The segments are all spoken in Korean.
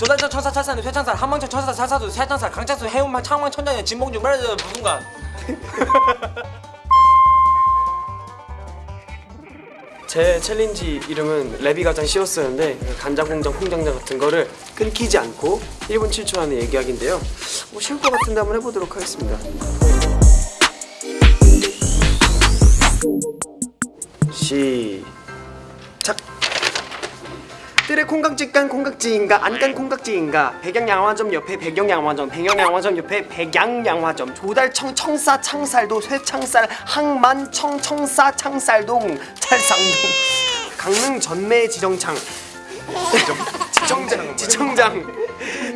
조달청 천사 찰사는 쇠창살 한망청 천사 찰사도 쇠창살 강창수 해운만 창망 천장에 진봉주 말하는 무슨간. 제 챌린지 이름은 랩이 가장 쉬웠었는데 간장공장 콩장장 같은 거를 끊기지 않고 1분 7초 안에 얘기하기인데요. 뭐 쉬울 것 같은데 한번 해보도록 하겠습니다. 시작 뜰에 콩깍지 깐 콩깍지인가 안 깐 콩깍지인가. 백양양화점 옆에 백영양화점 백영양화점 옆에 백양양화점. 조달청 청사 창살도 쇠창살 항만 청 청사 창살동 찰상동. 강릉 전매 지정창. 지정장 지청장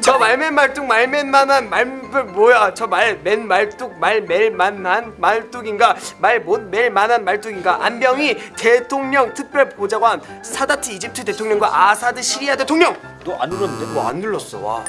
저 말맨 말뚝 말맨만한 말 뭐야 저 말맨 말뚝 말멜만한 말뚝인가 말 못 멜 만한 말뚝인가. 안병이 대통령 특별 보좌관 사다트 이집트 대통령과 아사드 시리아 대통령. 너 안 눌렀는데? 뭐 안 눌렀어 와.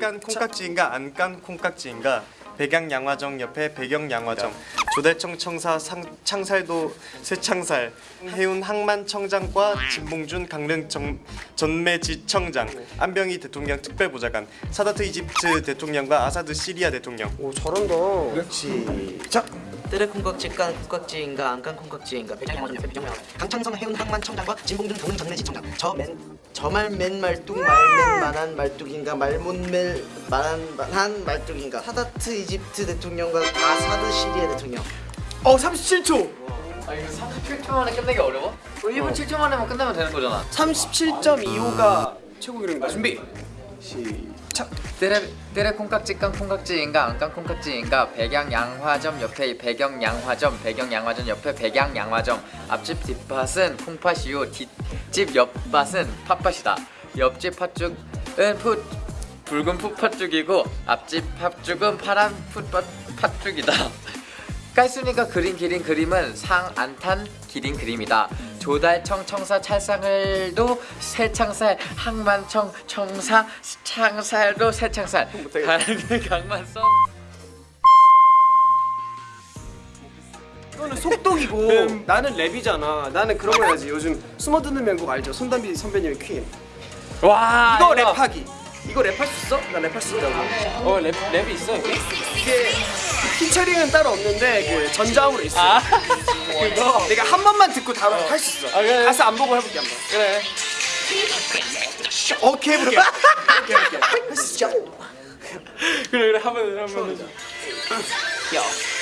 깐 콩깍지인가 안 깐 콩깍지인가 백양양화점 옆에 백영양화점 조달청 청사 상, 창살도 쇠창살. 해운 항만청장과 진봉준 강릉 정, 전매지청장. 안병희 대통령 특별보좌관. 사다트 이집트 대통령과 아사드 시리아 대통령. 오 잘한다 시작. 뜨레 콩깍지 깐 콩깍지인가 안깐 콩깍지인가 백양양화점 옆에 백양양 강창성 해운 항만 청장과 진봉준 강릉 전매지 청장. 저맨 저말 맨 말뚝 말맨 만한 말뚝인가 말못 멜 만한 만한 말뚝인가. 사다트 이집트 대통령과 아사드 시리아 대통령. 어 37초 아 이거 37초 만에 끝내기 어려워? 1분 7초 만에만 끝내면 되는 거잖아. 37.25가 최고 기록입니다 준비. 시작. 때레, 때레 콩깍지 깐 콩깍지인가 안깐 콩깍지인가 백양 양화점 옆에 백영 양화점 백영 양화점 옆에 백양 양화점. 앞집 뒷밭은 콩팥이요 뒷집 옆밭은 팥밭이다. 옆집 팥죽은 풋 붉은 풋팥죽이고 앞집 팥죽은 파란 풋팥 팥죽이다. 깔순이가 그린 기린 그림은 상 안탄 기린 그림이다. 조달청 청사 찰상을도 새창살 항만청 청사 창살도 쇠창살. 가는 강만성. 이거는 속독이고 나는 랩이잖아. 나는 그런 거 해야지. 요즘 숨어 듣는 명곡 알죠? 손담비 선배님의 Queen. 와 이거. 랩하기 이거 랩할 수 있어? 나 랩할 수 있다고. 어 랩, 랩이 있어 여기? 이게 피처링은 따로 없는데 그 전자음으로 있어. 그거 내가 한 번만 듣고 다음 할수 있어. 아, 그래. 가사 안 보고 해볼게 한번. 그래. 오케이 해볼게. 오케이 오케이 할수 있어. 그래 그래. 한번 한번 Yo, 이